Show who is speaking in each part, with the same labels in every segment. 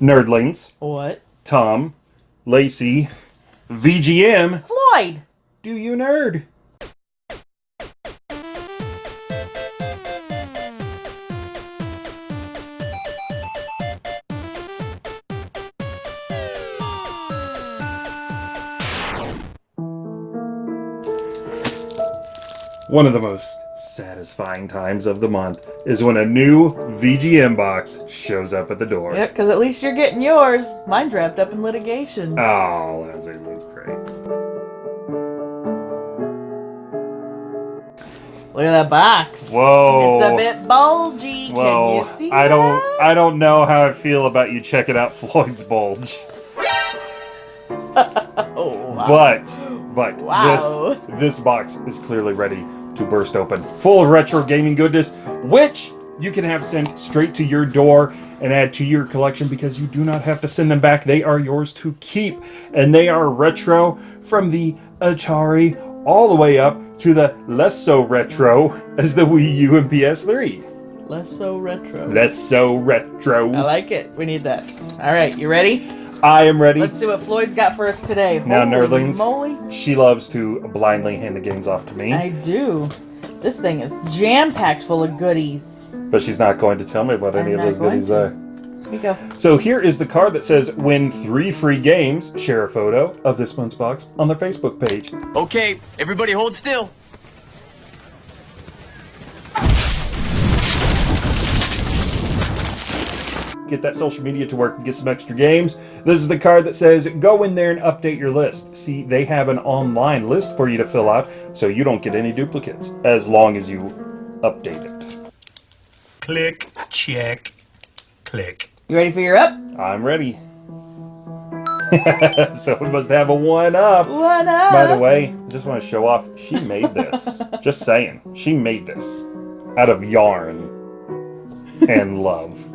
Speaker 1: Nerdlings,
Speaker 2: What?
Speaker 1: Tom, Lacey, VGM.
Speaker 2: Floyd!
Speaker 1: Do you nerd? One of the most satisfying times of the month is when a new VGM box shows up at the door.
Speaker 2: Yep, because at least you're getting yours. Mine's wrapped up in litigation.
Speaker 1: Oh, that's a loot crate.
Speaker 2: Look at that box.
Speaker 1: Whoa.
Speaker 2: It's a bit bulgy. Can
Speaker 1: Whoa.
Speaker 2: you see
Speaker 1: I don't? I don't know how I feel about you checking out Floyd's bulge.
Speaker 2: Oh, wow.
Speaker 1: But but
Speaker 2: Wow.
Speaker 1: this this box is clearly ready to burst open. Full of retro gaming goodness, which you can have sent straight to your door and add to your collection because you do not have to send them back. They are yours to keep. And they are retro from the Atari all the way up to the less so retro as the Wii U and PS3.
Speaker 2: Less so retro.
Speaker 1: Less so retro.
Speaker 2: I like it. We need that. All right, you ready?
Speaker 1: I am ready.
Speaker 2: Let's see what Floyd's got for us today.
Speaker 1: Now,
Speaker 2: Holy
Speaker 1: nerdlings.
Speaker 2: moly.
Speaker 1: She loves to blindly hand the games off to me,
Speaker 2: I do. This thing is jam-packed full of goodies.
Speaker 1: but she's not going to tell me what any
Speaker 2: I'm
Speaker 1: of those goodies
Speaker 2: to.
Speaker 1: are.
Speaker 2: Here you go.
Speaker 1: So here is the card that says win three free games. Share a photo of this month's box on their Facebook page.
Speaker 3: Okay, everybody hold still.
Speaker 1: Get that social media to work and get some extra games. This is the card that says go in there and update your list. See, they have an online list for you to fill out so you don't get any duplicates as long as you update it.
Speaker 4: Click, check, click.
Speaker 2: You ready for your up?
Speaker 1: I'm ready. so we must have a one up.
Speaker 2: What up?
Speaker 1: By the way, I just want to show off, she made this. just saying. She made this out of yarn and love.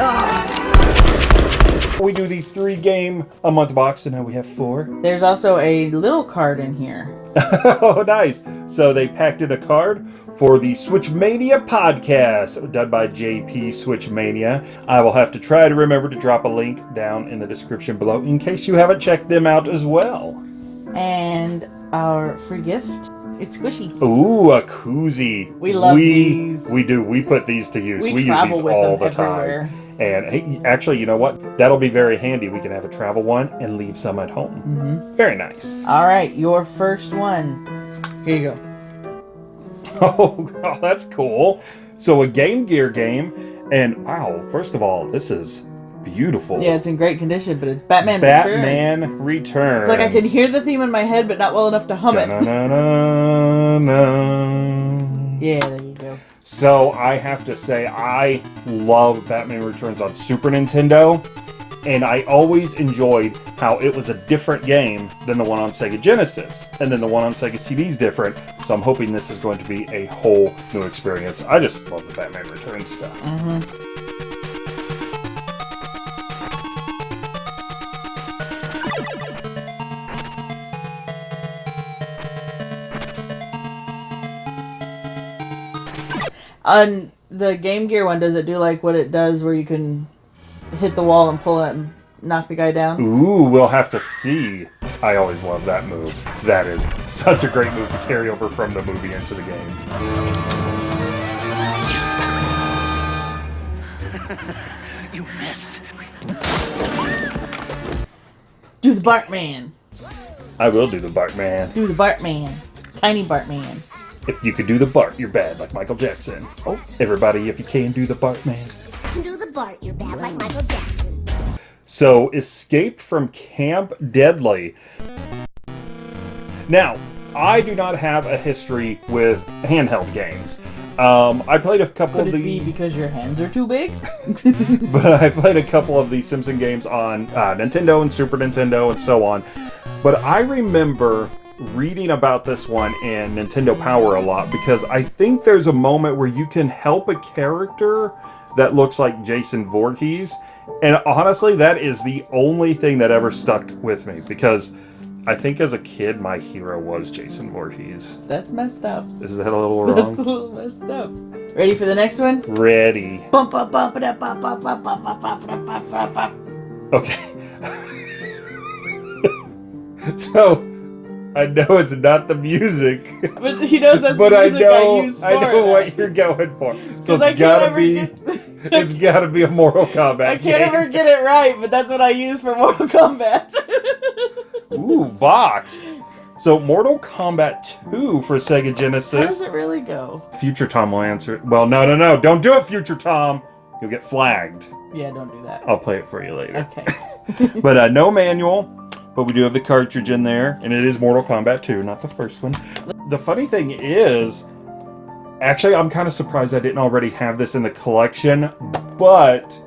Speaker 1: Oh. We do the three game a month box, and now we have four.
Speaker 2: There's also a little card in here.
Speaker 1: oh, nice. So they packed in a card for the Switchmania podcast, done by JP Switchmania. I will have to try to remember to drop a link down in the description below in case you haven't checked them out as well.
Speaker 2: And our free gift. It's squishy.
Speaker 1: Ooh, a koozie.
Speaker 2: We love
Speaker 1: we,
Speaker 2: these.
Speaker 1: We do. We put these to use.
Speaker 2: We
Speaker 1: We, use these all the
Speaker 2: everywhere.
Speaker 1: time. And hey, actually, you know what? That'll be very handy. We can have a travel one and leave some at home.
Speaker 2: Mm-hmm.
Speaker 1: Very nice.
Speaker 2: All right, your first one. Here you go.
Speaker 1: Oh, oh, that's cool. So a Game Gear game, and wow! First of all, this is beautiful.
Speaker 2: Yeah, it's in great condition, but it's Batman
Speaker 1: Batman
Speaker 2: Returns.
Speaker 1: Returns.
Speaker 2: It's like I can hear the theme in my head, but not well enough to hum it. Yeah, there you go.
Speaker 1: So I have to say, I love Batman Returns on Super Nintendo, and I always enjoyed how it was a different game than the one on Sega Genesis, and then the one on Sega CD is different. So I'm hoping this is going to be a whole new experience. I just love the Batman Returns stuff. Mm-hmm.
Speaker 2: On the Game Gear one, does it do like what it does where you can hit the wall and pull it and knock the guy down?
Speaker 1: Ooh, we'll have to see. I always love that move. That is such a great move to carry over from the movie into the game.
Speaker 4: You missed.
Speaker 2: Do the Bartman.
Speaker 1: I will do the Bartman.
Speaker 2: Do the Bartman. Tiny Bartman.
Speaker 1: If you could do the Bart, you're bad, like Michael Jackson. Oh, everybody, if you can do the Bartman.
Speaker 5: can do the Bart, you're bad like Michael Jackson.
Speaker 1: So, Escape from Camp Deadly. Now, I do not have a history with handheld games. Um, I played a couple
Speaker 2: Could
Speaker 1: of
Speaker 2: it
Speaker 1: the,
Speaker 2: be because your hands are too big?
Speaker 1: but I played a couple of the Simpson games on uh, Nintendo and Super Nintendo and so on. But I remember reading about this one in Nintendo Power a lot because I think there's a moment where you can help a character that looks like Jason Voorhees. And honestly, that is the only thing that ever stuck with me because I think as a kid, my hero was Jason Voorhees.
Speaker 2: That's messed up.
Speaker 1: Is that a little wrong?
Speaker 2: That's a little messed up. Ready for the next one?
Speaker 1: Ready. Okay. so I know it's not the music,
Speaker 2: But he knows that's
Speaker 1: but I know
Speaker 2: I,
Speaker 1: I know what you're going for. So it's gotta be,
Speaker 2: get-
Speaker 1: it's gotta be a Mortal Kombat
Speaker 2: I can't
Speaker 1: game.
Speaker 2: ever get it right, but that's what I use for Mortal Kombat.
Speaker 1: Ooh, boxed. So Mortal Kombat 2 for Sega Genesis.
Speaker 2: How does it really go?
Speaker 1: Future Tom will answer. it. Well, no, no, no! Don't do it, Future Tom. You'll get flagged.
Speaker 2: Yeah, don't do that.
Speaker 1: I'll play it for you later.
Speaker 2: Okay.
Speaker 1: But uh, no manual. But we do have the cartridge in there, and it is Mortal Kombat 2, not the first one. The funny thing is, actually, I'm kind of surprised I didn't already have this in the collection, but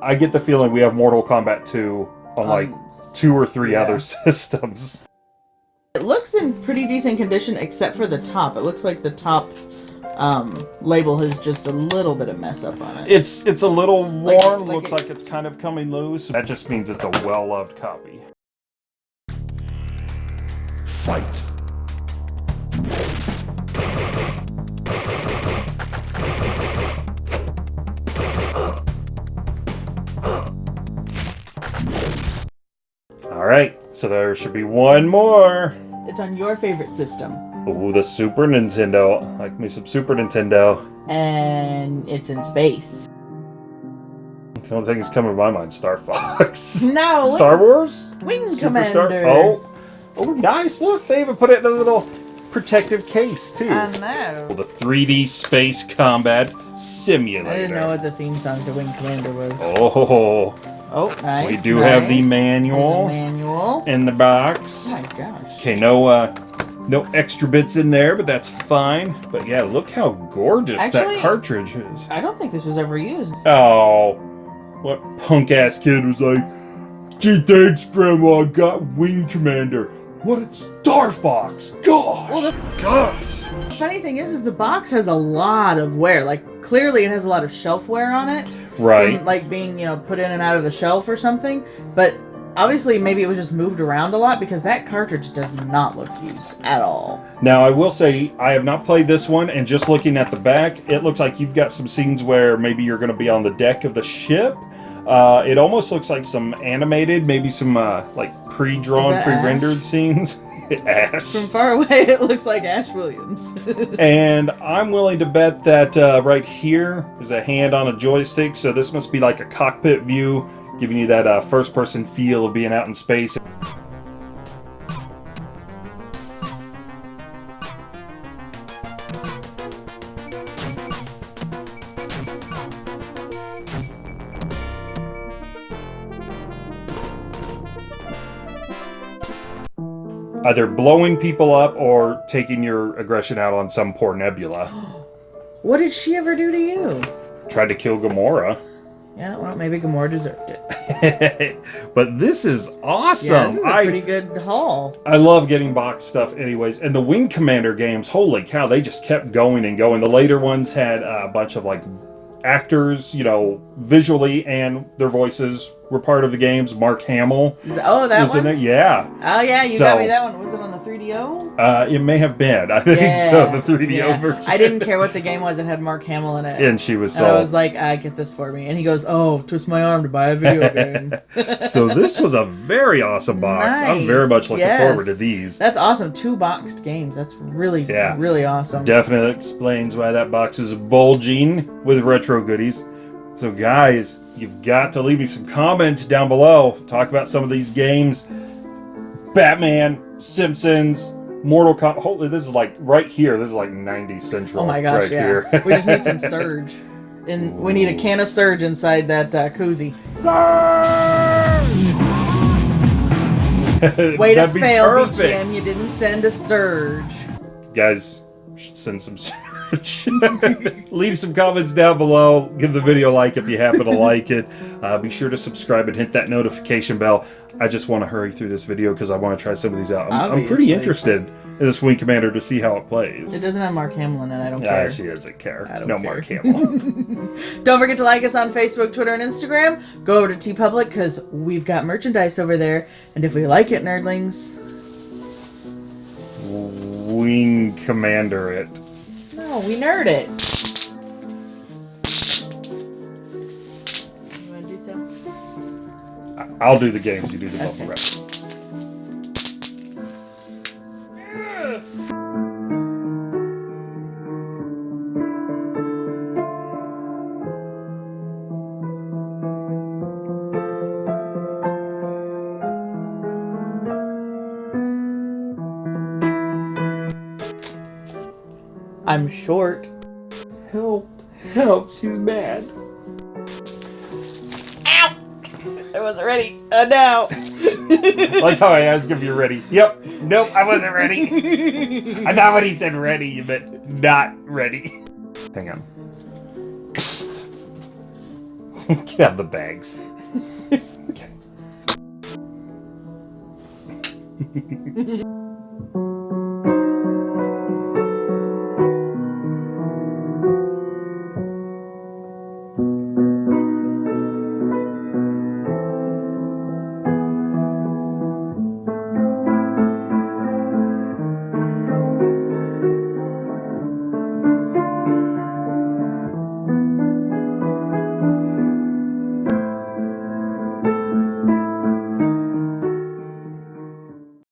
Speaker 1: I get the feeling we have Mortal Kombat 2 on like
Speaker 2: Um,
Speaker 1: two or three
Speaker 2: yeah.
Speaker 1: other systems.
Speaker 2: It looks in pretty decent condition except for the top. It looks like the top um, label has just a little bit of mess up on it.
Speaker 1: It's it's a little worn,
Speaker 2: like
Speaker 1: looks
Speaker 2: it-
Speaker 1: like it's kind of coming loose. That just means it's a well-loved copy.
Speaker 6: Fight.
Speaker 1: All right, so there should be one more.
Speaker 2: It's on your favorite system.
Speaker 1: Ooh, the Super Nintendo. Like me some Super Nintendo.
Speaker 2: And it's in space.
Speaker 1: The only thing that's coming to my mind, Star Fox.
Speaker 2: No,
Speaker 1: Star Wars?
Speaker 2: Wing
Speaker 1: Superstar?
Speaker 2: Commander.
Speaker 1: Oh. Oh, nice. Look, they even put it in a little protective case, too.
Speaker 2: I know.
Speaker 1: Well, the 3D Space Combat Simulator.
Speaker 2: I didn't know what the theme song to Wing Commander was.
Speaker 1: Oh,
Speaker 2: Oh, nice.
Speaker 1: We do have the manual.
Speaker 2: There's a manual.
Speaker 1: in the box.
Speaker 2: Oh my gosh.
Speaker 1: Okay, no uh no extra bits in there, but that's fine. But yeah, look how gorgeous
Speaker 2: Actually-
Speaker 1: that cartridge is.
Speaker 2: I don't think this was ever used.
Speaker 1: Oh, what punk ass kid was like, gee, thanks, Grandma, I got Wing Commander. What a Star Fox! Gosh!
Speaker 2: Well, the funny thing is, is the box has a lot of wear. Like clearly, it has a lot of shelf wear on it.
Speaker 1: right.
Speaker 2: From, like being you know put in and out of the shelf or something. But obviously, maybe it was just moved around a lot because that cartridge does not look used at all.
Speaker 1: Now, I will say, I have not played this one, and just looking at the back, it looks like you've got some scenes where maybe you're going to be on the deck of the ship. Uh, it almost looks like some animated, maybe some uh, like pre-drawn, pre-rendered
Speaker 2: Ash?
Speaker 1: scenes. Ash.
Speaker 2: From far away, it looks like Ash Williams.
Speaker 1: And I'm willing to bet that uh, right here is a hand on a joystick, so this must be like a cockpit view, giving you that uh, first-person feel of being out in space. Either blowing people up or taking your aggression out on some poor nebula.
Speaker 2: what did she ever do to you?
Speaker 1: Tried to kill Gamora.
Speaker 2: Yeah, well, maybe Gamora deserved it.
Speaker 1: but this is awesome.
Speaker 2: Yeah, this is a
Speaker 1: I
Speaker 2: pretty good haul.
Speaker 1: I love getting box stuff, anyways. And the Wing Commander games, holy cow, they just kept going and going. The later ones had a bunch of like actors, you know, visually and their voices were part of the games. Mark Hamill
Speaker 2: Oh, that
Speaker 1: was in
Speaker 2: one.
Speaker 1: it. Yeah,
Speaker 2: Oh yeah, you
Speaker 1: So-
Speaker 2: got me that one. Was it on the 3DO?
Speaker 1: uh, it may have been. I think so. The 3DO
Speaker 2: yeah.
Speaker 1: version.
Speaker 2: I didn't care what the game was. It had Mark Hamill in it.
Speaker 1: And she was
Speaker 2: And I was like, I get this for me. And he goes, Oh, twist my arm to buy a video game.
Speaker 1: so this was a very awesome box. I'm very much looking
Speaker 2: yes.
Speaker 1: forward to these.
Speaker 2: That's awesome. Two boxed games. That's really,
Speaker 1: Yeah.
Speaker 2: really awesome.
Speaker 1: Definitely explains why that box is bulging with retro goodies. So, guys, you've got to leave me some comments down below. Talk about some of these games Batman, Simpsons, Mortal Kombat. Holy, this is like right here. This is like 90 Central.
Speaker 2: oh my gosh,
Speaker 1: right
Speaker 2: yeah.
Speaker 1: Here.
Speaker 2: we just need some Surge. And we need a can of Surge inside that uh, koozie. Way to fail,
Speaker 1: perfect.
Speaker 2: VGM. You didn't send a Surge.
Speaker 1: Guys, should send some Surge. Leave some comments down below. Give the video a like if you happen to like it. Uh, be sure to subscribe and hit that notification bell. I just want to hurry through this video because I want to try some of these out. I'm, I'm pretty interested in this Wing Commander to see how it plays.
Speaker 2: It doesn't have Mark Hamill in it. I don't care.
Speaker 1: she doesn't care.
Speaker 2: I don't
Speaker 1: no
Speaker 2: care.
Speaker 1: Mark Hamill.
Speaker 2: Don't forget to like us on Facebook, Twitter, and Instagram. Go over to TeePublic because we've got merchandise over there. And if we like it, nerdlings,
Speaker 1: Wing Commander it.
Speaker 2: No, we nerd it. You wanna do so?
Speaker 1: I'll do the games, you do the bubble
Speaker 2: Okay.
Speaker 1: wrap.
Speaker 2: I'm short.
Speaker 1: Help. Help, she's mad. Ow!
Speaker 2: I wasn't ready. Uh, now.
Speaker 1: like how I asked if you're ready. Yep. Nope, I wasn't ready. I thought when he said ready, you meant not ready. Hang on. Get out the bags. Okay.